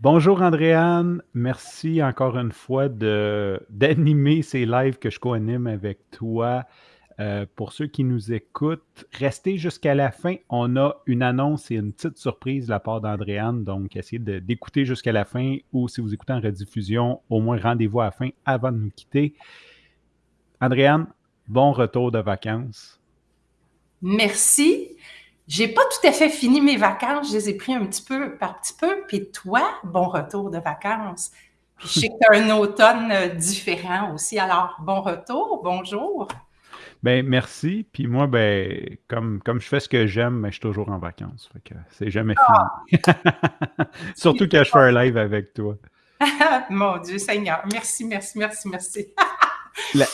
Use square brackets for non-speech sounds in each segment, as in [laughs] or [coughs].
Bonjour Andréane, merci encore une fois d'animer ces lives que je co-anime avec toi. Euh, pour ceux qui nous écoutent, restez jusqu'à la fin. On a une annonce et une petite surprise de la part d'Andréane, donc essayez d'écouter jusqu'à la fin ou si vous écoutez en rediffusion, au moins rendez-vous à la fin avant de nous quitter. Andréane, bon retour de vacances. Merci. J'ai pas tout à fait fini mes vacances, je les ai pris un petit peu par petit peu. Puis toi, bon retour de vacances. Puis je sais que tu as un automne euh, différent aussi. Alors, bon retour, bonjour. Ben merci. Puis moi, ben, comme, comme je fais ce que j'aime, mais ben, je suis toujours en vacances. Fait que c'est jamais fini. Ah! [laughs] Surtout quand je fais un live avec toi. [laughs] Mon Dieu Seigneur. Merci, merci, merci, merci. La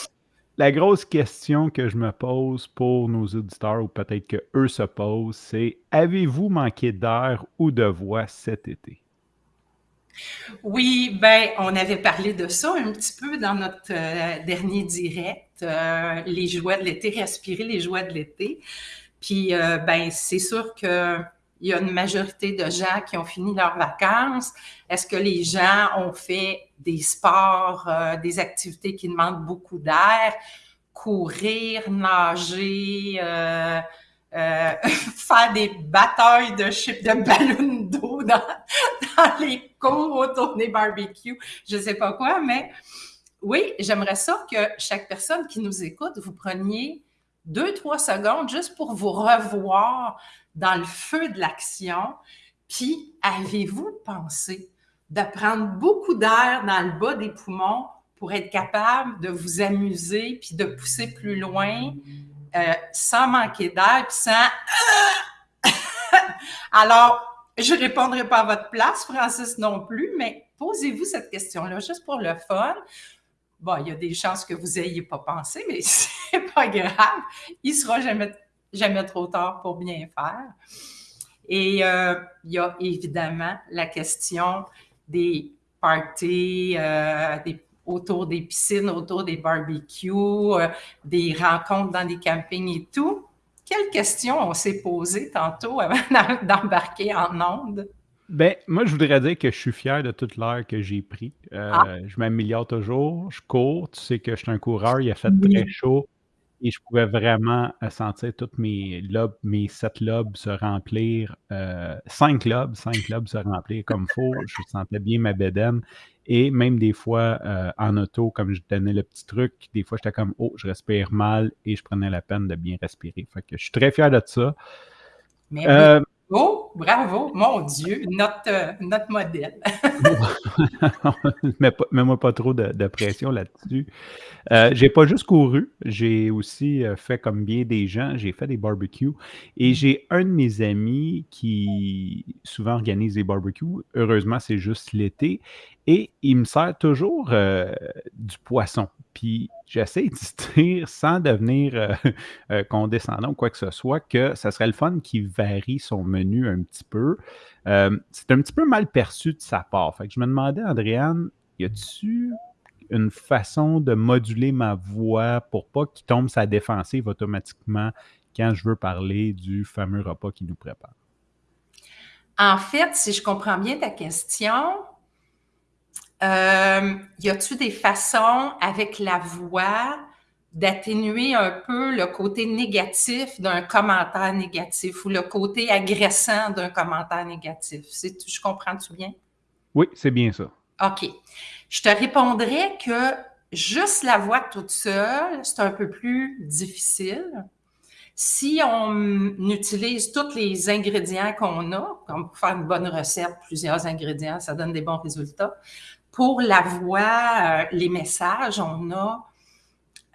grosse question que je me pose pour nos auditeurs, ou peut-être qu'eux se posent, c'est avez-vous manqué d'air ou de voix cet été? Oui, ben, on avait parlé de ça un petit peu dans notre euh, dernier direct, euh, les joies de l'été, respirer les joies de l'été. Puis, euh, ben, c'est sûr que il y a une majorité de gens qui ont fini leurs vacances. Est-ce que les gens ont fait des sports, euh, des activités qui demandent beaucoup d'air, courir, nager, euh, euh, [laughs] faire des batailles de chips de ballons d'eau dans, les cours autour des barbecues, je sais pas quoi, mais oui, j'aimerais ça que chaque personne qui nous écoute, vous preniez deux, trois secondes juste pour vous revoir dans le feu de l'action. Puis, avez-vous pensé de prendre beaucoup d'air dans le bas des poumons pour être capable de vous amuser puis de pousser plus loin euh, sans manquer d'air puis sans... [laughs] Alors, je ne répondrai pas à votre place, Francis non plus, mais posez-vous cette question-là juste pour le fun. Bon, il y a des chances que vous n'ayez pas pensé, mais [laughs] c'est pas grave. Il sera jamais jamais trop tard pour bien faire. Et euh, il y a évidemment la question des parties euh, autour des piscines, autour des barbecues, euh, des rencontres dans des campings et tout. Quelles questions on s'est posées tantôt avant [laughs] d'embarquer en onde? Ben, moi, je voudrais dire que je suis fier de toute l'heure que j'ai pris. Ah. Je m'améliore toujours, je cours. Tu sais que je suis un coureur, il a fait très chaud et je pouvais vraiment euh, sentir toutes mes lobes, mes sept lobes se remplir, euh, cinq lobes, cinq lobes se remplir comme [laughs] il faut. Je sentais bien ma bédaine. Et même des fois, euh, en auto, comme je donnais le petit truc, des fois, j'étais comme, oh, je respire mal et je prenais la peine de bien respirer. Fait que je suis très fier de ça. Bravo, mon Dieu, notre, euh, notre modèle. [laughs] Mets-moi pas trop de, pression là-dessus. Euh, j'ai pas juste couru, j'ai aussi euh, fait comme bien des gens, j'ai fait des barbecues et mm. j'ai un de mes amis qui souvent organise des barbecues. Heureusement, c'est juste l'été et il me sert toujours euh, du poisson. Puis j'essaie de [laughs] dire, sans devenir euh, [laughs] euh, condescendant ou quoi que ce soit, que ça serait le fun qu'il varie son menu un petit peu. c'est un petit peu mal perçu de sa part. Fait que je me demandais, Andréane, y a-tu une façon de moduler ma voix pour pas qu'il tombe sa défensive automatiquement quand je veux parler du fameux repas qu'il nous prépare? En fait, si je comprends bien ta question, euh, y a-t-il des façons avec la voix d'atténuer un peu le côté négatif d'un commentaire négatif ou le côté agressant d'un commentaire négatif? Je comprends-tu bien? Oui, c'est bien ça. OK. Je te répondrais que juste la voix toute seule, c'est un peu plus difficile. Si on utilise tous les ingrédients qu'on a, comme pour faire une bonne recette, plusieurs ingrédients, ça donne des bons résultats. Pour la voix, euh, les messages, on a,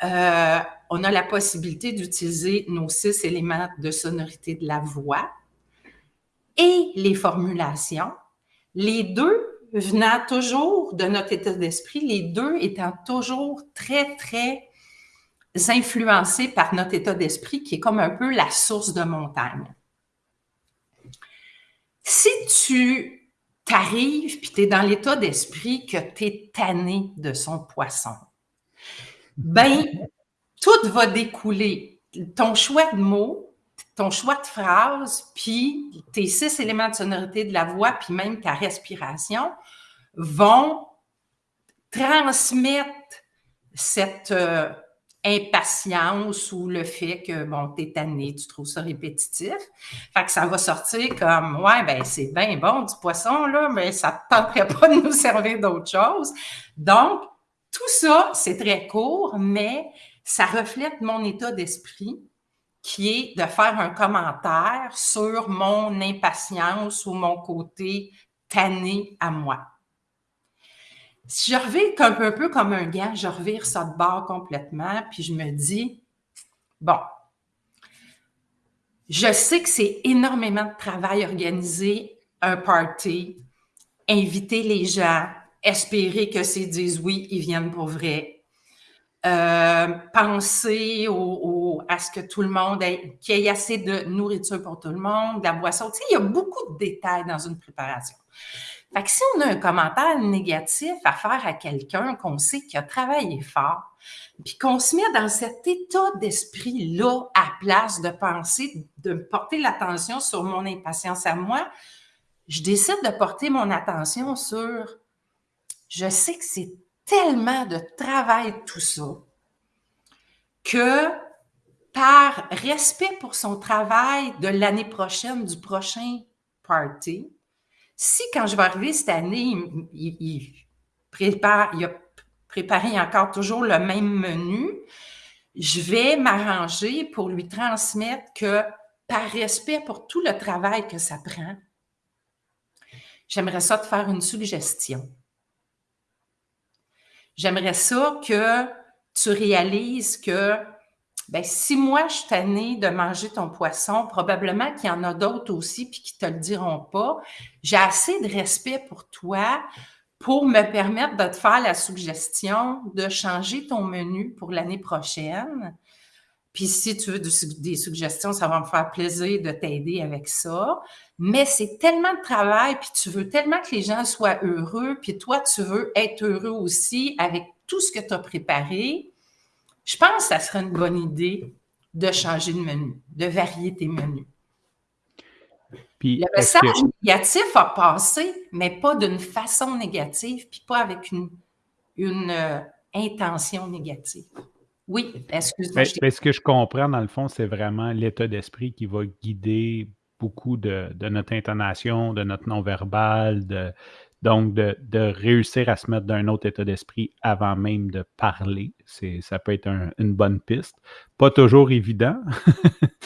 euh, on a la possibilité d'utiliser nos six éléments de sonorité de la voix et les formulations. Les deux venant toujours de notre état d'esprit, les deux étant toujours très, très influencés par notre état d'esprit qui est comme un peu la source de montagne. Si tu t'arrives, puis tu es dans l'état d'esprit que tu es tanné de son poisson. Ben, tout va découler. Ton choix de mots, ton choix de phrase, puis tes six éléments de sonorité de la voix, puis même ta respiration vont transmettre cette euh, impatience ou le fait que, bon, t'es tanné, tu trouves ça répétitif. Fait que ça va sortir comme, ouais, ben c'est bien bon du poisson, là, mais ça ne tenterait pas de nous servir d'autre chose. Donc, tout ça, c'est très court, mais ça reflète mon état d'esprit qui est de faire un commentaire sur mon impatience ou mon côté tanné à moi. Si je peu, un peu comme un gars, je revire ça de bord complètement, puis je me dis, bon, je sais que c'est énormément de travail organiser un party, inviter les gens, espérer que s'ils disent oui, ils viennent pour vrai. Euh, penser au, à ce que tout le monde ait, qu'il y ait assez de nourriture pour tout le monde, de la boisson. Tu sais, il y a beaucoup de détails dans une préparation. Fait que si on a un commentaire négatif à faire à quelqu'un qu'on sait qui a travaillé fort, puis qu'on se met dans cet état d'esprit-là à place de penser, de porter l'attention sur mon impatience à moi, je décide de porter mon attention sur je sais que c'est tellement de travail tout ça que par respect pour son travail de l'année prochaine, du prochain party, si quand je vais arriver cette année, il, prépare, a préparé encore toujours le même menu, je vais m'arranger pour lui transmettre que par respect pour tout le travail que ça prend, j'aimerais ça te faire une suggestion. J'aimerais ça que tu réalises que ben, si moi je suis tannée de manger ton poisson, probablement qu'il y en a d'autres aussi puis qui te le diront pas. J'ai assez de respect pour toi pour me permettre de te faire la suggestion de changer ton menu pour l'année prochaine. Puis si tu veux des suggestions, ça va me faire plaisir de t'aider avec ça. Mais c'est tellement de travail, puis tu veux tellement que les gens soient heureux, puis toi, tu veux être heureux aussi avec tout ce que tu as préparé. Je pense que ça serait une bonne idée de changer de menu, de varier tes menus. Puis, le message négatif a passé, mais pas d'une façon négative, puis pas avec une, une euh, intention négative. Oui, excuse-moi. ce que je comprends, dans le fond, c'est vraiment l'état d'esprit qui va guider beaucoup de, notre intonation, de notre non-verbal, de, donc de, réussir à se mettre dans un autre état d'esprit avant même de parler. Ça peut être une bonne piste. Pas toujours évident.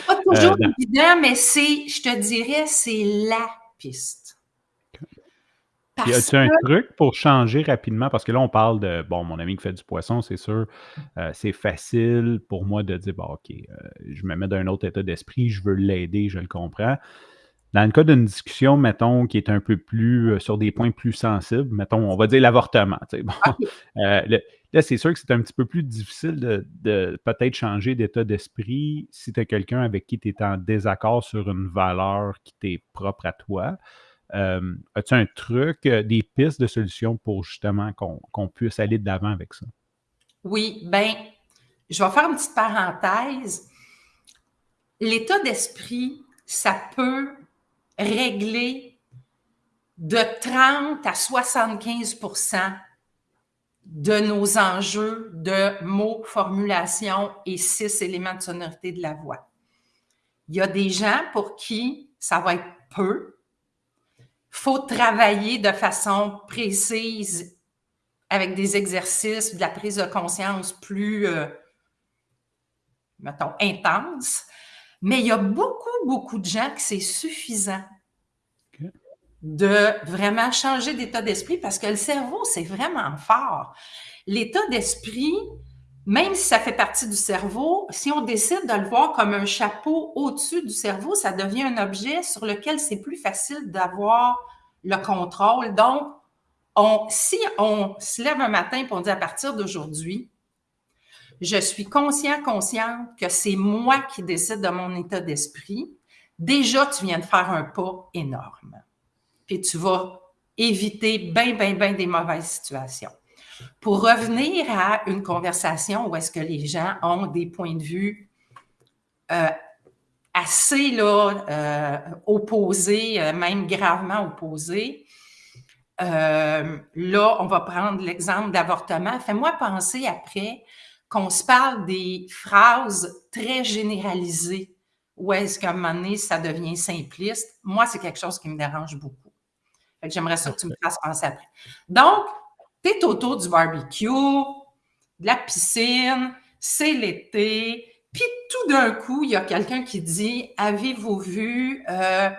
Pas [laughs] toujours euh, évident, mais c'est, je te dirais, c'est la piste. Y a-t-il un truc pour changer rapidement? Parce que là, on parle de, bon, mon ami qui fait du poisson, c'est sûr, euh, c'est facile pour moi de dire, bon, OK, euh, je me mets dans un autre état d'esprit, je veux l'aider, je le comprends. Dans le cas d'une discussion, mettons, qui est un peu plus euh, sur des points plus sensibles, mettons, on va dire l'avortement. Bon, [laughs] là, c'est sûr que c'est un petit peu plus difficile de, de peut-être changer d'état d'esprit si tu as quelqu'un avec qui tu es en désaccord sur une valeur qui t'est propre à toi. Euh, as-tu un truc, euh, des pistes de solutions pour justement qu'on puisse aller de l'avant avec ça? Oui, bien, je vais faire une petite parenthèse. L'état d'esprit, ça peut régler de 30 à 75% de nos enjeux de mots, formulation et six éléments de sonorité de la voix. Il y a des gens pour qui ça va être peu, faut travailler de façon précise avec des exercices, de la prise de conscience plus, euh, mettons, intense. Mais il y a beaucoup, beaucoup de gens que c'est suffisant de vraiment changer d'état d'esprit parce que le cerveau, c'est vraiment fort. L'état d'esprit, même si ça fait partie du cerveau, si on décide de le voir comme un chapeau au-dessus du cerveau, ça devient un objet sur lequel c'est plus facile d'avoir le contrôle. Donc, on, si on se lève un matin et on dit à partir d'aujourd'hui, je suis conscient, consciente que c'est moi qui décide de mon état d'esprit, déjà, tu viens de faire un pas énorme. Puis tu vas éviter bien, bien, bien des mauvaises situations. Pour revenir à une conversation où est-ce que les gens ont des points de vue euh, assez là, euh, opposés, euh, même gravement opposés. Là, on va prendre l'exemple d'avortement. Fais-moi penser après qu'on se parle des phrases très généralisées ou est-ce qu'à un moment donné, ça devient simpliste. Moi, c'est quelque chose qui me dérange beaucoup. j'aimerais ça que tu me fasses penser après. Donc, tu es autour du barbecue, de la piscine, c'est l'été, puis tout d'un coup, il y a quelqu'un qui dit Avez-vous vu euh,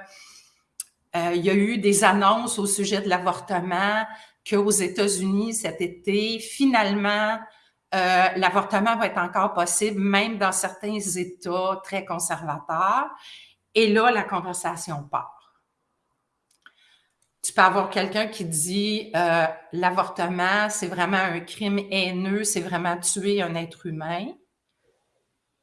euh, il y a eu des annonces au sujet de l'avortement qu'aux États-Unis cet été, finalement, euh, l'avortement va être encore possible, même dans certains États très conservateurs. Et là, la conversation part. Tu peux avoir quelqu'un qui dit euh, l'avortement, c'est vraiment un crime haineux, c'est vraiment tuer un être humain.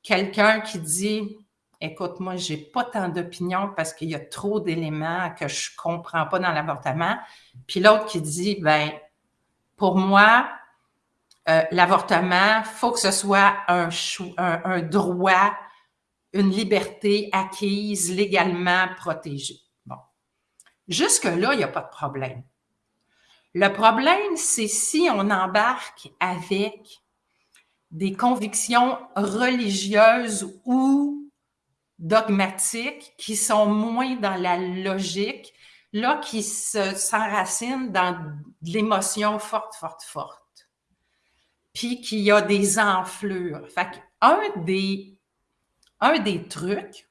Quelqu'un qui dit écoute, moi, j'ai pas tant d'opinion parce qu'il y a trop d'éléments que je comprends pas dans l'avortement. Puis l'autre qui dit, ben, pour moi, euh, l'avortement, faut que ce soit un, un, droit, une liberté acquise, légalement protégée. Bon. Jusque-là, il n'y a pas de problème. Le problème, c'est si on embarque avec des convictions religieuses ou dogmatiques qui sont moins dans la logique, là, qui s'enracinent dans l'émotion forte, forte, forte. Puis qu'il y a des enflures. Fait un des, un des trucs,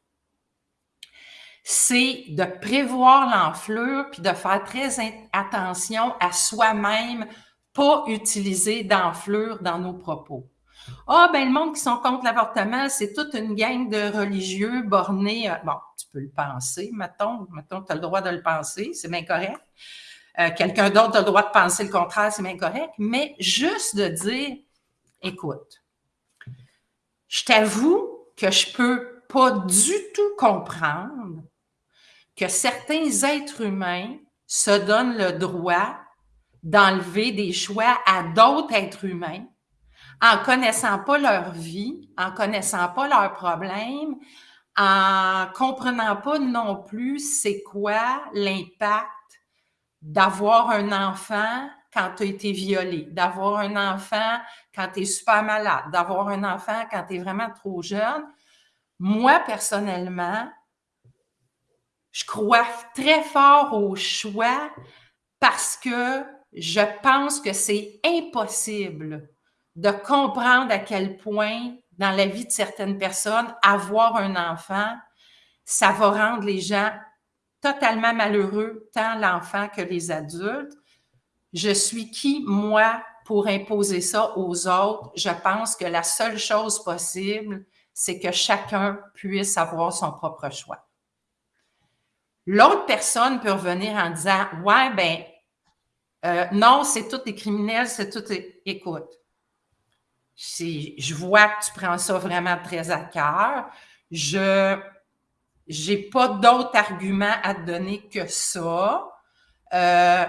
c'est de prévoir l'enflure puis de faire très attention à soi-même, pas utiliser d'enflure dans nos propos. Ah, ben le monde qui sont contre l'avortement, c'est toute une gang de religieux bornés. Bon, tu peux le penser, mettons. Mettons, tu as le droit de le penser, c'est bien correct. Euh, quelqu'un d'autre a le droit de penser le contraire, c'est bien correct. Mais juste de dire, écoute, je t'avoue que je peux pas du tout comprendre que certains êtres humains se donnent le droit d'enlever des choix à d'autres êtres humains en connaissant pas leur vie, en connaissant pas leurs problèmes, en comprenant pas non plus c'est quoi l'impact d'avoir un enfant quand tu as été violé, d'avoir un enfant quand tu es super malade, d'avoir un enfant quand tu es vraiment trop jeune. Moi, personnellement, je crois très fort au choix parce que je pense que c'est impossible de comprendre à quel point, dans la vie de certaines personnes, avoir un enfant, ça va rendre les gens totalement malheureux, tant l'enfant que les adultes. Je suis qui, moi, pour imposer ça aux autres? Je pense que la seule chose possible, c'est que chacun puisse avoir son propre choix. L'autre personne peut revenir en disant, ouais, ben, euh, non, c'est tout des criminels, c'est tout. Écoute, je vois que tu prends ça vraiment très à cœur. Je n'ai pas d'autres arguments à te donner que ça. Euh,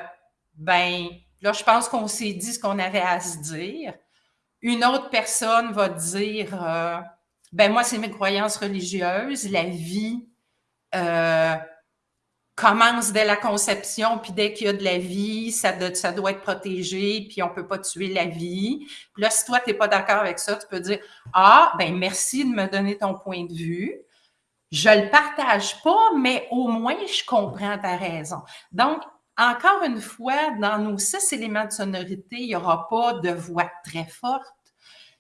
ben, là, je pense qu'on s'est dit ce qu'on avait à se dire. Une autre personne va dire, euh, ben moi, c'est mes croyances religieuses, la vie, euh, commence dès la conception, puis dès qu'il y a de la vie, ça, ça doit être protégé, puis on ne peut pas tuer la vie. Puis là, si toi, tu n'es pas d'accord avec ça, tu peux dire Ah, ben merci de me donner ton point de vue. Je le partage pas, mais au moins, je comprends ta raison. Donc, encore une fois, dans nos six éléments de sonorité, il n'y aura pas de voix très forte,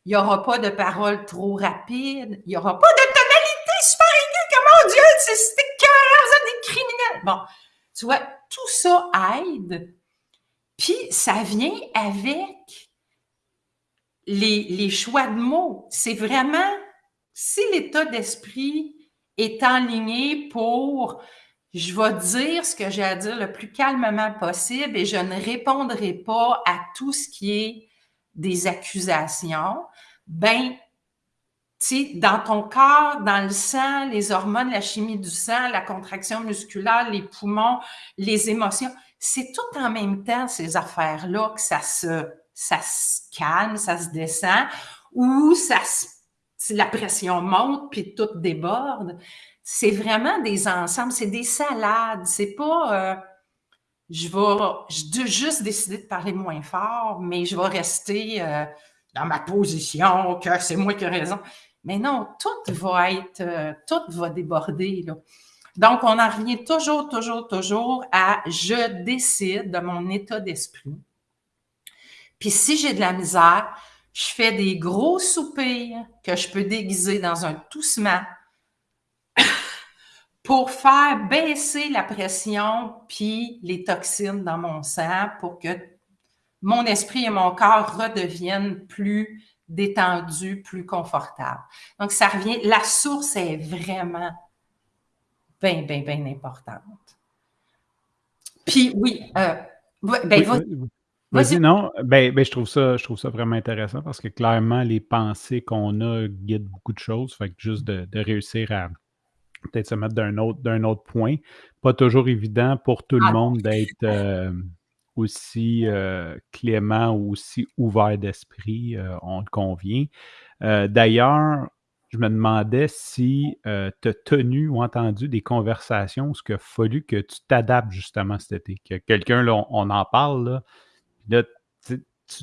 il n'y aura pas de paroles trop rapides, il n'y aura pas de tonalité super aiguë, que mon Dieu, c'est criminels. Bon, tu vois, tout ça aide. Puis ça vient avec les, les choix de mots. C'est vraiment, si l'état d'esprit est enligné pour je vais dire ce que j'ai à dire le plus calmement possible et je ne répondrai pas à tout ce qui est des accusations, ben dans ton corps, dans le sang, les hormones, la chimie du sang, la contraction musculaire, les poumons, les émotions, c'est tout en même temps ces affaires-là que ça se, ça se calme, ça se descend, ou ça la pression monte, puis tout déborde. C'est vraiment des ensembles, c'est des salades. C'est pas... Euh, je vais juste décider de parler moins fort, mais je vais rester euh, dans ma position, que c'est moi qui ai raison. Mais non, tout va être, euh, tout va déborder. Donc, on en revient toujours, toujours, toujours à je décide de mon état d'esprit. Puis si j'ai de la misère, je fais des gros soupirs que je peux déguiser dans un toussement [coughs] pour faire baisser la pression puis les toxines dans mon sang pour que mon esprit et mon corps redeviennent plus détendus, plus confortables. Donc, ça revient, la source est vraiment bien, bien, bien importante. Puis oui, euh, ben, Vas-y, non, ben, ben, je, trouve ça, je trouve ça vraiment intéressant parce que clairement, les pensées qu'on a guident beaucoup de choses. Fait que juste de, réussir à peut-être se mettre d'un autre, d'un autre point. Pas toujours évident pour tout le ah, monde d'être euh, aussi euh, clément ou aussi ouvert d'esprit, euh, on le convient. D'ailleurs, je me demandais si tu as tenu ou entendu des conversations où il a fallu que tu t'adaptes justement cet été. Que quelqu'un, là, on, en parle, là, là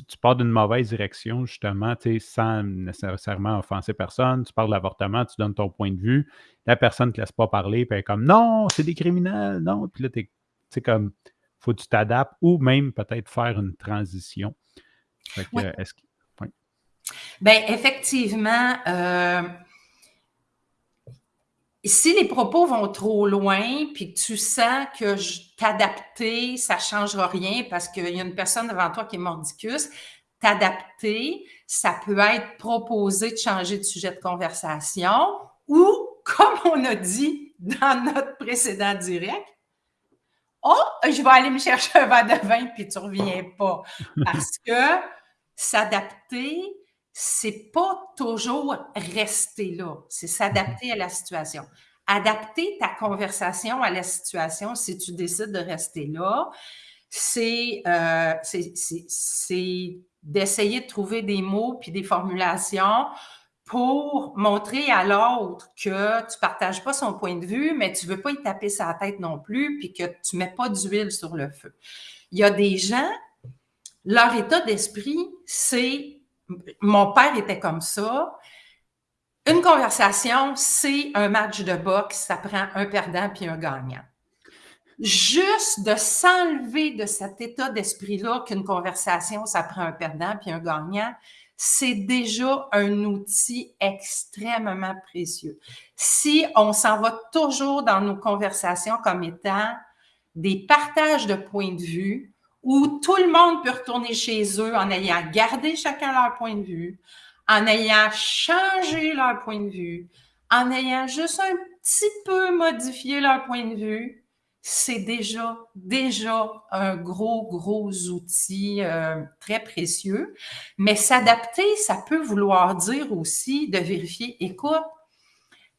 tu, pars d'une mauvaise direction, justement, sans nécessairement offenser personne. Tu parles de l'avortement, tu donnes ton point de vue. La personne ne te laisse pas parler, puis elle est comme non, c'est des criminels, non. Puis là, tu sais, comme, faut que tu t'adaptes ou même peut-être faire une transition. est-ce que, Bien, effectivement, euh, si les propos vont trop loin, puis que tu sens que t'adapter, ça ne changera rien parce qu'il y a une personne devant toi qui est mordicus, t'adapter, ça peut être proposer de changer de sujet de conversation ou, [laughs] comme on a dit dans notre précédent direct, Oh, je vais aller me chercher un verre de vin, puis tu ne reviens pas. Parce que s'adapter, c'est pas toujours rester là, c'est s'adapter à la situation. Adapter ta conversation à la situation si tu décides de rester là, c'est euh, d'essayer de trouver des mots puis des formulations pour montrer à l'autre que tu ne partages pas son point de vue, mais tu ne veux pas y taper sa tête non plus, puis que tu ne mets pas d'huile sur le feu. Il y a des gens, leur état d'esprit, c'est mon père était comme ça. Une conversation, c'est un match de boxe, ça prend un perdant puis un gagnant. Juste de s'enlever de cet état d'esprit-là qu'une conversation, ça prend un perdant puis un gagnant, c'est déjà un outil extrêmement précieux. Si on s'en va toujours dans nos conversations comme étant des partages de points de vue, où tout le monde peut retourner chez eux en ayant gardé chacun leur point de vue, en ayant changé leur point de vue, en ayant juste un petit peu modifié leur point de vue, c'est déjà, déjà un gros, gros outil euh, très précieux. Mais s'adapter, ça peut vouloir dire aussi de vérifier, écoute,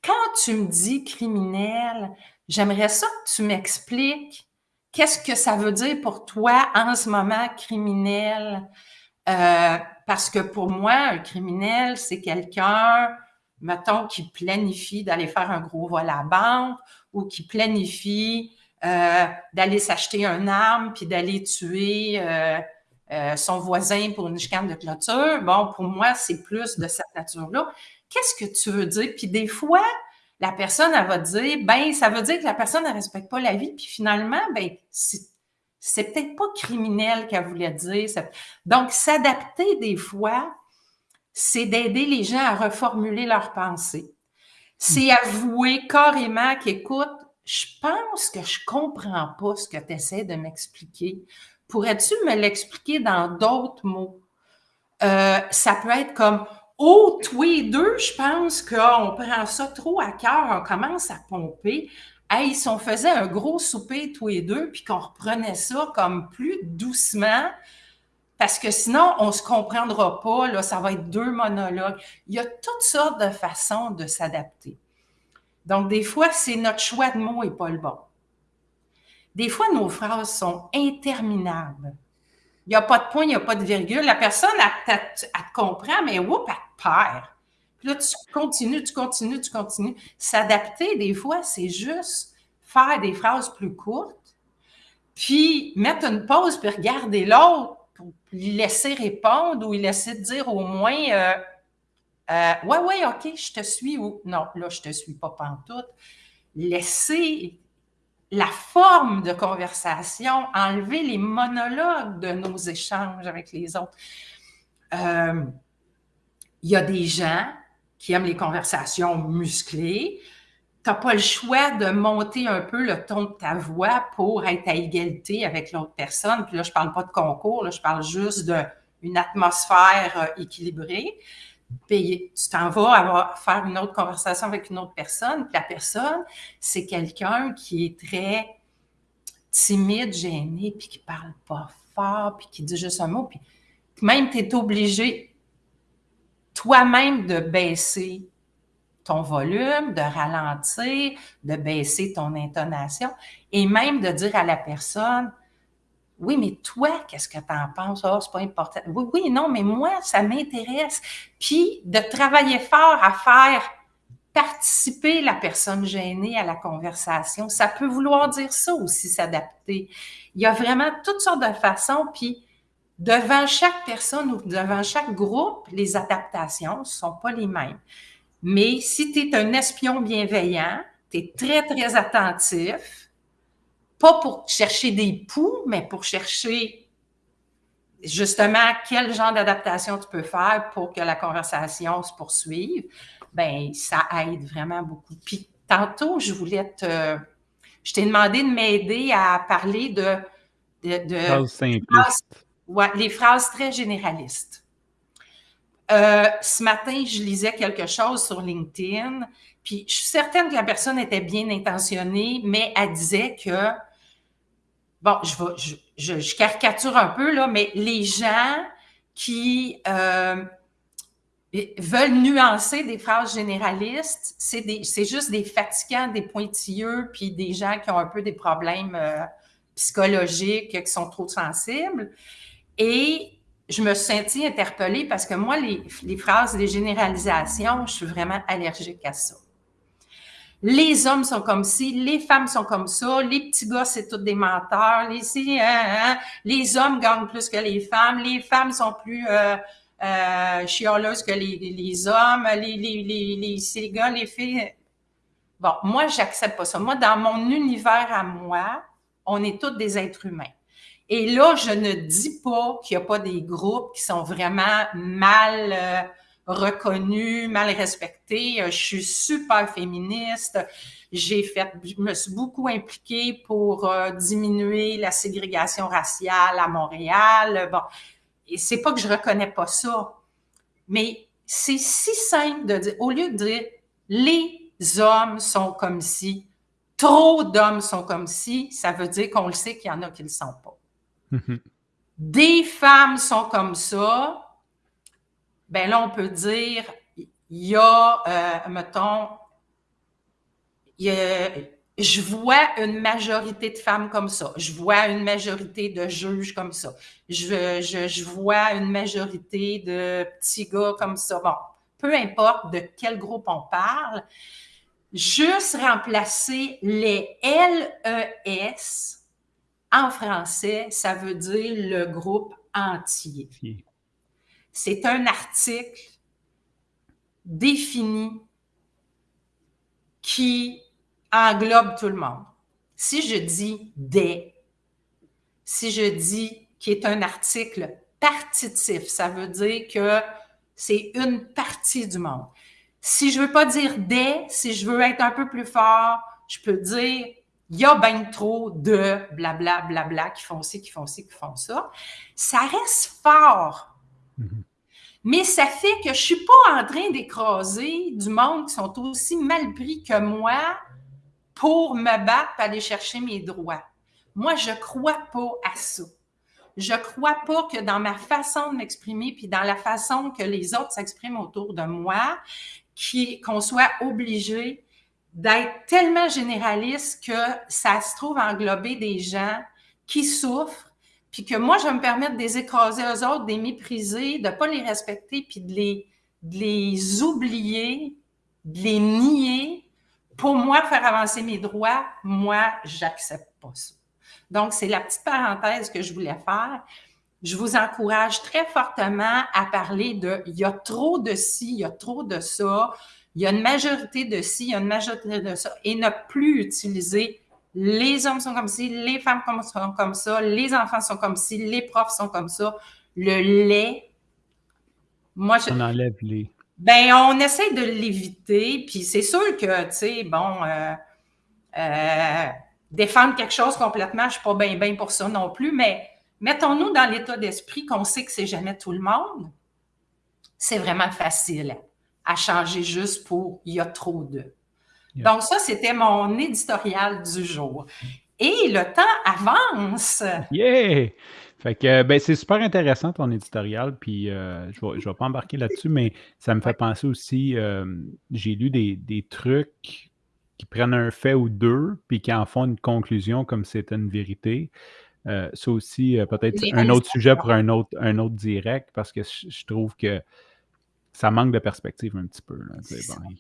quand tu me dis criminel, j'aimerais ça que tu m'expliques qu'est-ce que ça veut dire pour toi en ce moment criminel? Euh, parce que pour moi, un criminel, c'est quelqu'un, mettons, qui planifie d'aller faire un gros vol à la banque ou qui planifie euh, d'aller s'acheter un arme puis d'aller tuer euh, son voisin pour une chicane de clôture. Bon, pour moi, c'est plus de cette nature-là. Qu'est-ce que tu veux dire? Puis des fois, la personne, elle va dire, ben, ça veut dire que la personne ne respecte pas la vie, puis finalement, ben, c'est peut-être pas criminel qu'elle voulait dire. Donc, s'adapter des fois, c'est d'aider les gens à reformuler leurs pensées. C'est hmm. avouer carrément qu'écoute, je pense que je comprends pas ce que tu essaies de m'expliquer. Pourrais-tu me l'expliquer dans d'autres mots? Euh, ça peut être comme, Oh, tous les deux, je pense qu'on prend ça trop à cœur, on commence à pomper. Hey, si on faisait un gros souper tous les deux, puis qu'on reprenait ça comme plus doucement, parce que sinon, on ne se comprendra pas, là, ça va être deux monologues. Il y a toutes sortes de façons de s'adapter. Donc, des fois, c'est notre choix de mots et pas le bon. Des fois, nos phrases sont interminables. Il n'y a pas de point, il n'y a pas de virgule. La personne, elle, te comprend, mais oups, elle Puis là, tu continues, tu continues, tu continues. S'adapter, des fois, c'est juste faire des phrases plus courtes, puis mettre une pause, puis regarder l'autre pour lui laisser répondre ou lui laisser dire au moins euh, euh, Ouais, ouais, OK, je te suis ou non, là, je te suis pas pantoute. Laisser la forme de conversation, enlever les monologues de nos échanges avec les autres. Euh, il y a des gens qui aiment les conversations musclées. Tu n'as pas le choix de monter un peu le ton de ta voix pour être à égalité avec l'autre personne. Puis là, je ne parle pas de concours, là, je parle juste d'une atmosphère euh, équilibrée. Puis tu t'en vas avoir, faire une autre conversation avec une autre personne. Puis la personne, c'est quelqu'un qui est très timide, gêné, puis qui parle pas fort, puis qui dit juste un mot. Puis même tu es obligé toi-même de baisser ton volume, de ralentir, de baisser ton intonation et même de dire à la personne oui, mais toi, qu'est-ce que tu en penses? Oh, c'est pas important. Oui, oui, non, mais moi, ça m'intéresse. Puis de travailler fort à faire participer la personne gênée à la conversation. Ça peut vouloir dire ça aussi, s'adapter. Il y a vraiment toutes sortes de façons. Puis devant chaque personne ou devant chaque groupe, les adaptations ne sont pas les mêmes. Mais si tu es un espion bienveillant, tu es très, très attentif, pas pour chercher des poux, mais pour chercher justement quel genre d'adaptation tu peux faire pour que la conversation se poursuive, ben ça aide vraiment beaucoup. Puis tantôt, je voulais te... Je t'ai demandé de m'aider à parler de... de, de les phrases très généralistes. Euh, ce matin, je lisais quelque chose sur LinkedIn, puis je suis certaine que la personne était bien intentionnée, mais elle disait que bon, je, je, caricature un peu, là, mais les gens qui euh, veulent nuancer des phrases généralistes, c'est juste des fatigants, des pointilleux, puis des gens qui ont un peu des problèmes euh, psychologiques, qui sont trop sensibles. Et je me suis sentie interpellée parce que moi, les, phrases, les généralisations, je suis vraiment allergique à ça les hommes sont comme ci, les femmes sont comme ça, les petits gars, c'est tous des menteurs, les, hein, hein, les hommes gagnent plus que les femmes, les femmes sont plus euh, euh, que les, les hommes, les, les, les, les, gars, les filles. Bon, moi, j'accepte pas ça. Moi, dans mon univers à moi, on est tous des êtres humains. Et là, je ne dis pas qu'il n'y a pas des groupes qui sont vraiment mal... Euh, reconnue, mal respectée. Euh, je suis super féministe. J'ai fait, je me suis beaucoup impliquée pour euh, diminuer la ségrégation raciale à Montréal. Bon, et c'est pas que je reconnais pas ça, mais c'est si simple de dire, au lieu de dire les hommes sont comme si, trop d'hommes sont comme si, ça veut dire qu'on le sait qu'il y en a qui ne le sont pas. Des femmes sont comme ça, ben là, on peut dire, il y a, euh, mettons, je vois une majorité de femmes comme ça. Je vois une majorité de juges comme ça. Je, je, je vois une majorité de petits gars comme ça. Bon, peu importe de quel groupe on parle, juste remplacer les LES en français, ça veut dire le groupe entier c'est un article défini qui englobe tout le monde. Si je dis des, si je dis qui est un article partitif, ça veut dire que c'est une partie du monde. Si je veux pas dire des, si je veux être un peu plus fort, je peux dire il y a bien trop de blabla, blabla qui font ci, qui font ci, qui font ça. Ça reste fort. Mhm. Mais ça fait que je suis pas en train d'écraser du monde qui sont aussi mal pris que moi pour me battre et aller chercher mes droits. Moi, je crois pas à ça. Je crois pas que dans ma façon de m'exprimer puis dans la façon que les autres s'expriment autour de moi, qu'on soit obligé d'être tellement généraliste que ça se trouve englober des gens qui souffrent puis que moi, je vais me permettre de les écraser eux autres, de les mépriser, de ne pas les respecter, puis de les de les oublier, de les nier, pour moi, faire avancer mes droits, moi, j'accepte pas ça. Donc, c'est la petite parenthèse que je voulais faire. Je vous encourage très fortement à parler de il y a trop de ci, il y a trop de ça, il y a une majorité de ci, il y a une majorité de ça, et ne plus utiliser les hommes sont comme ci, les femmes sont comme ça, les enfants sont comme ci, les profs sont comme ça. Le lait, moi, je... On enlève les. Ben, on essaie de l'éviter, puis c'est sûr que, tu sais, bon, euh, euh, défendre quelque chose complètement, je suis pas bien bien pour ça non plus, mais mettons-nous dans l'état d'esprit qu'on sait que c'est jamais tout le monde. C'est vraiment facile à changer juste pour il y a trop de. Donc, ça, c'était mon éditorial du jour. Et le temps avance. Yeah! Fait que ben, c'est super intéressant ton éditorial, puis euh, je ne vais, pas embarquer là-dessus, mais ça me fait penser aussi, euh, j'ai lu des, trucs qui prennent un fait ou deux, puis qui en font une conclusion comme c'était une vérité. Euh, ça aussi, peut-être un autre sujet pour un autre, un autre direct, parce que je trouve que ça manque de perspective un petit peu.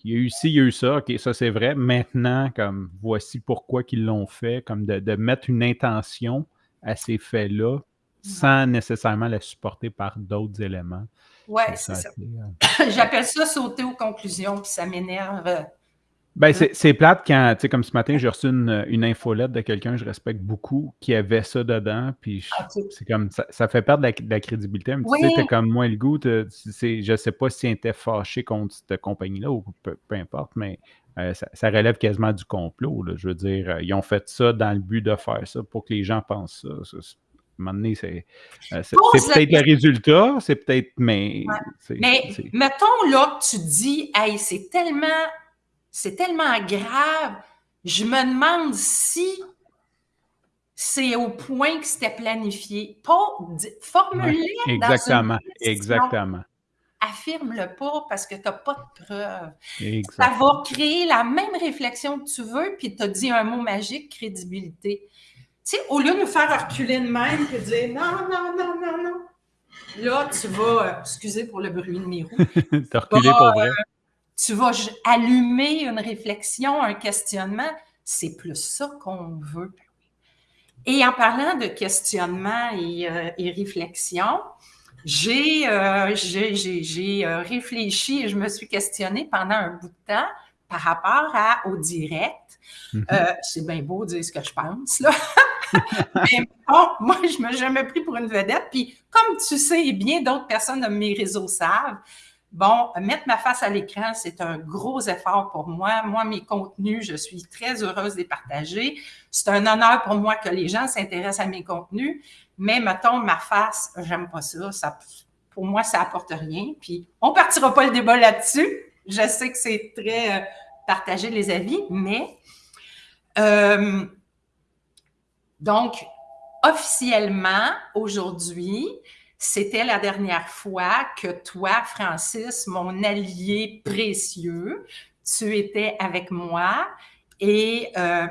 il y a eu ci, il y a eu ça, ok, ça c'est vrai. Maintenant, comme voici pourquoi qu'ils l'ont fait, comme de, mettre une intention à ces faits-là sans nécessairement la supporter par d'autres éléments. Oui, c'est ça. Euh, [coughs] J'appelle ça sauter aux conclusions, puis ça m'énerve ben, c'est plate quand, tu sais, comme ce matin, j'ai reçu une, une infolette de quelqu'un que je respecte beaucoup qui avait ça dedans. Puis ah, c'est comme, ça, ça, fait perdre de la, crédibilité. Un petit peu, comme moi le goût. Je sais pas s'il était fâché contre cette compagnie-là ou peu, importe, mais euh, ça, relève quasiment du complot. Là. Je veux dire, euh, ils ont fait ça dans le but de faire ça pour que les gens pensent ça. à un moment donné, c'est euh, peut-être le résultat, c'est peut-être, mais. Mais mettons là que tu dis, hey, c'est tellement c'est tellement grave. Je me demande si c'est au point que c'était planifié. Pas formulé Exactement, exactement. Affirme-le pas parce que tu n'as pas de preuves. Ça va créer la même réflexion que tu veux, puis tu as dit un mot magique, crédibilité. Tu sais, au lieu de nous faire reculer de même et dire non, non, non, non, non, là, tu vas, euh, excusez pour le bruit de mes roues. [laughs] tu as reculé pour vrai. Euh, tu vas allumer une réflexion, un questionnement. C'est plus ça qu'on veut. Et en parlant de questionnement et, euh, réflexion, j'ai euh, euh, réfléchi et je me suis questionnée pendant un bout de temps par rapport à, au direct. Mm-hmm. c'est bien beau de dire ce que je pense, là. [laughs] Mais bon, moi, je me suis jamais pris pour une vedette. Puis, comme tu sais, et bien d'autres personnes de mes réseaux savent, Bon, mettre ma face à l'écran, c'est un gros effort pour moi. Moi, mes contenus, je suis très heureuse de les partager. C'est un honneur pour moi que les gens s'intéressent à mes contenus. Mais mettons, ma face, j'aime pas ça. Pour moi, ça apporte rien. Puis, on partira pas le débat là-dessus. Je sais que c'est très euh, partagé les avis, mais euh, donc, officiellement, aujourd'hui, c'était la dernière fois que toi, Francis, mon allié précieux, tu étais avec moi et euh,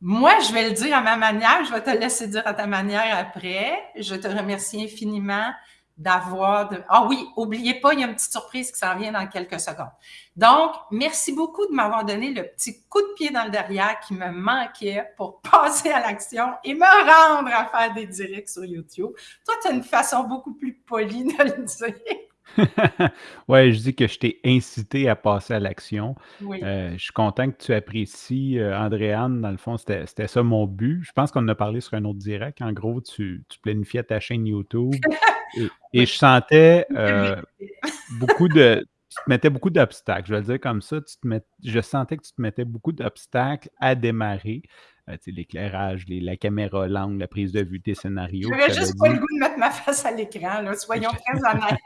moi, je vais le dire à ma manière, je vais te laisser dire à ta manière après. Je te remercie infiniment d'avoir... De... Ah oui, oubliez pas, il y a une petite surprise qui s'en vient dans quelques secondes. Donc, merci beaucoup de m'avoir donné le petit coup de pied dans le derrière qui me manquait pour [laughs] passer à l'action et me rendre à faire des directs sur YouTube. Toi, tu as une façon beaucoup plus polie de le dire. [laughs] oui, je dis que je t'ai incité à passer à l'action. Euh, je suis content que tu apprécies, euh, Andréane. Dans le fond, c'était ça mon but. Je pense qu'on en a parlé sur un autre direct. En gros, tu, tu planifiais ta chaîne YouTube. [laughs] Et, je sentais [laughs] euh, beaucoup de. Tu te mettais beaucoup d'obstacles. Je vais le dire comme ça. Tu te je sentais que tu te mettais beaucoup d'obstacles à démarrer. Euh, l'éclairage, la caméra l'angle, la prise de vue, tes scénarios. Je n'avais juste pas le goût de mettre ma face à l'écran, soyons très honnêtes.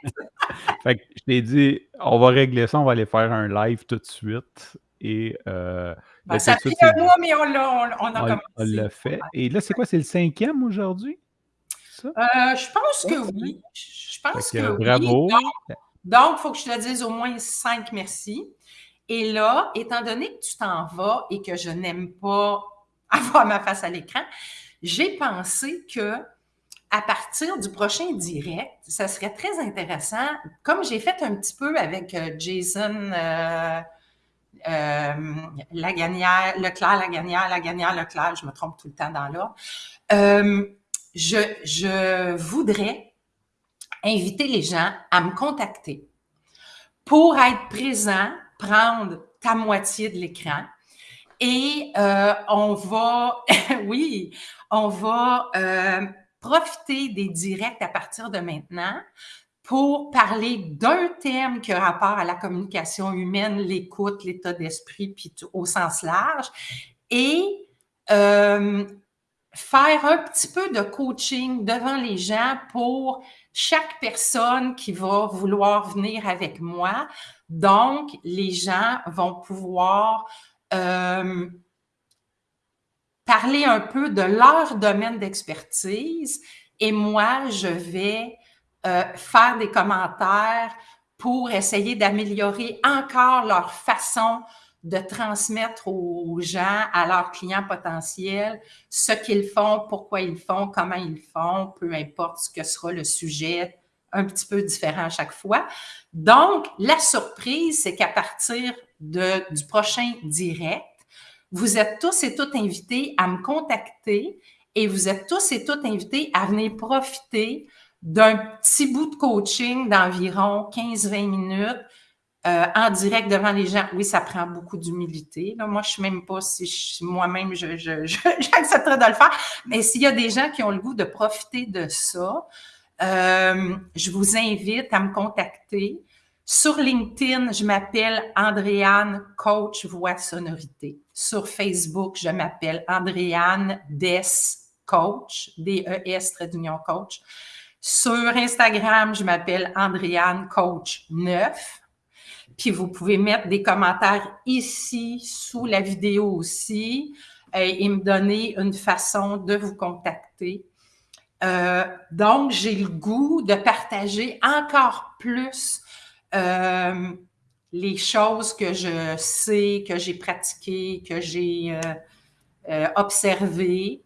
[laughs] fait que je t'ai dit, on va régler ça, on va aller faire un live tout de suite. Et euh, ben, ça pris un mois, mais on l'a on, a on, l'a fait. Et là, c'est quoi? C'est le cinquième aujourd'hui? Euh, je pense que oui. Je pense que, bravo. Donc, il faut que je te dise au moins cinq merci. Et là, étant donné que tu t'en vas et que je n'aime pas [laughs] avoir ma face à l'écran, j'ai pensé que à partir du prochain direct, ça serait très intéressant, comme j'ai fait un petit peu avec euh, Jason euh, euh, Lagagnère, Leclerc, Lagagnère, Lagagnère, Leclerc, je me trompe tout le temps dans l'ordre. Euh, je, voudrais inviter les gens à me contacter pour être présent, prendre ta moitié de l'écran. Et euh, on va, [laughs] oui, on va profiter des directs à partir de maintenant pour parler d'un thème qui a rapport à la communication humaine, l'écoute, l'état d'esprit, puis au sens large, et euh, faire un petit peu de coaching devant les gens pour chaque personne qui va vouloir venir avec moi. Donc, les gens vont pouvoir euh, parler un peu de leur domaine d'expertise et moi, je vais euh, faire des commentaires pour essayer d'améliorer encore leur façon de transmettre aux gens, à leurs clients potentiels, ce qu'ils font, pourquoi ils font, comment ils font, peu importe ce que sera le sujet, un petit peu différent à chaque fois. Donc, la surprise, c'est qu'à partir de, du prochain direct, vous êtes tous et toutes invités à me contacter et vous êtes tous et toutes invités à venir profiter d'un petit bout de coaching d'environ 15-20 minutes euh, en direct devant les gens. Oui, ça prend beaucoup d'humilité. Moi, je ne sais même pas si moi-même, [laughs] j'accepterais je, de le faire. Mais s'il y a des gens qui ont le goût de profiter de ça, euh, je vous invite à me contacter. Sur LinkedIn, je m'appelle Andréane Coach Voix Sonorité. Sur Facebook, je m'appelle Andréane Des Coach, D-E-S, trait d'union coach. Sur Instagram, je m'appelle Andréane Coach 9. Puis vous pouvez mettre des commentaires ici, sous la vidéo aussi, euh, et, me donner une façon de vous contacter. Euh, donc, j'ai le goût de partager encore plus euh, les choses que je sais, que j'ai pratiquées, que j'ai observées.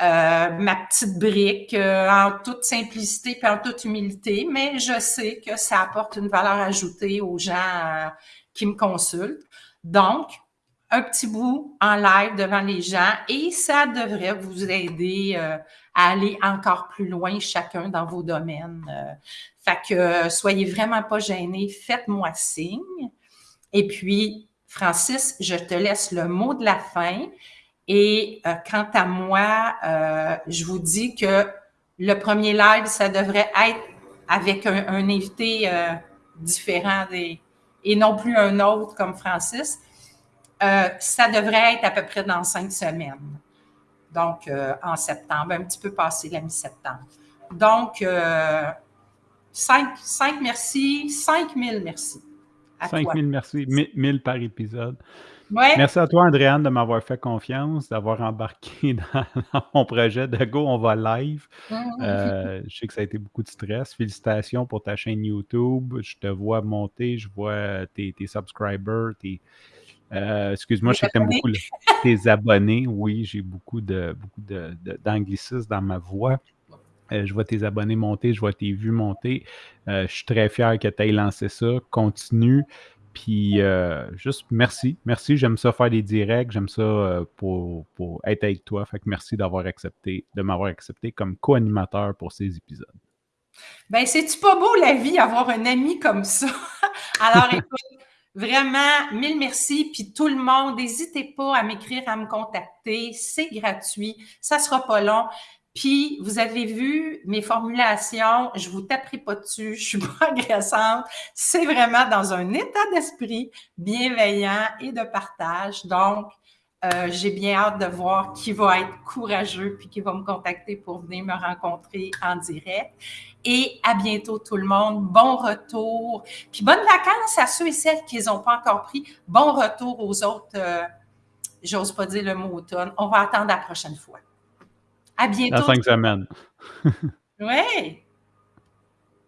Euh, ma petite brique euh, en toute simplicité et en toute humilité, mais je sais que ça apporte une valeur ajoutée aux gens euh, qui me consultent. Donc, un petit bout en live devant les gens et ça devrait vous aider à aller encore plus loin chacun dans vos domaines. fait que soyez vraiment pas gênés, faites-moi signe. Et puis, Francis, je te laisse le mot de la fin. Et euh, quant à moi, euh, je vous dis que le premier live, ça devrait être avec un, invité euh, différent des, et non plus un autre comme Francis. Ça devrait être à peu près dans cinq semaines. Donc, en septembre, un petit peu passé la mi-septembre. Donc, cinq, cinq merci, cinq mille merci. Cinq mille merci, mille par épisode. Merci à toi, Andréane, de m'avoir fait confiance, d'avoir embarqué [laughs] dans, mon projet de Go, on va live. Mm-hmm. Euh, je sais que ça a été beaucoup de stress. Félicitations pour ta chaîne YouTube. Je te vois monter, je vois tes, subscribers, tes. Euh, excuse-moi, je sais que tu beaucoup [laughs] tes abonnés. Oui, j'ai beaucoup de beaucoup d'anglicisme dans ma voix. Euh, je vois tes abonnés monter, je vois tes vues monter. je suis très fier que tu aies lancé ça. Continue. Puis euh, juste merci. Merci. J'aime ça faire des directs. J'aime ça euh, pour, être avec toi. Fait que merci d'avoir accepté, de m'avoir accepté comme co-animateur pour ces épisodes. Ben, c'est-tu pas beau la vie, avoir un ami comme ça? [laughs] Alors, [laughs] écoute, vraiment, mille merci. Puis tout le monde, n'hésitez pas à m'écrire, à me contacter. C'est gratuit. Ça sera pas long. Puis, vous avez vu mes formulations, je vous taperai pas dessus, je suis pas [laughs] agressante. C'est vraiment dans un état d'esprit bienveillant et de partage. Donc, euh, j'ai bien hâte de voir qui va être courageux puis qui va me contacter pour venir me rencontrer en direct. Et à bientôt tout le monde. Bon retour. Puis bonnes vacances à ceux et celles qui n'ont pas encore pris. Bon retour aux autres. Euh, j'ose pas dire le mot automne. On va attendre la prochaine fois. À bientôt. Cinq semaines. oui.